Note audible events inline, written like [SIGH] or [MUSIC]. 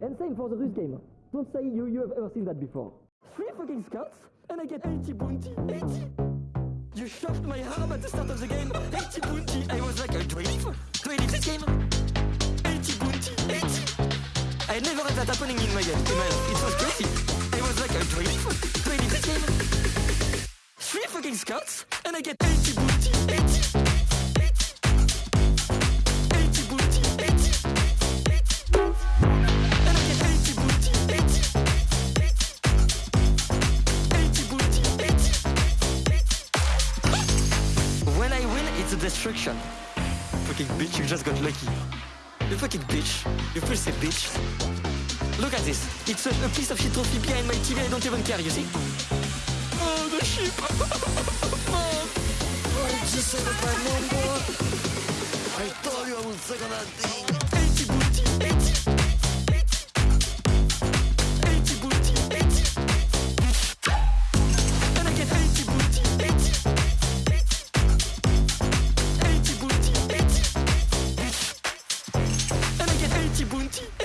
And same for the Rus game. Don't say you, you have ever seen that before. Three fucking scots, and I get 80 bounty. 80! You shoved my arm at the start of the game. 80 bounty. I was like, uh, do I? Do I this game? 80 bounty. 80! I never had that happening in my game. It was crazy. I was like, do I? Do I leave this game? Three fucking scots, and I get 80 bounty. 80! 80 it's a destruction Fucking bitch, you just got lucky. You fucking bitch. You first say bitch. Look at this. It's a, a piece of shit trophy behind my TV. I don't even care, you see? Oh, the shit. [LAUGHS] Oh. She said if I no I told you I would suck on thing 80 booty,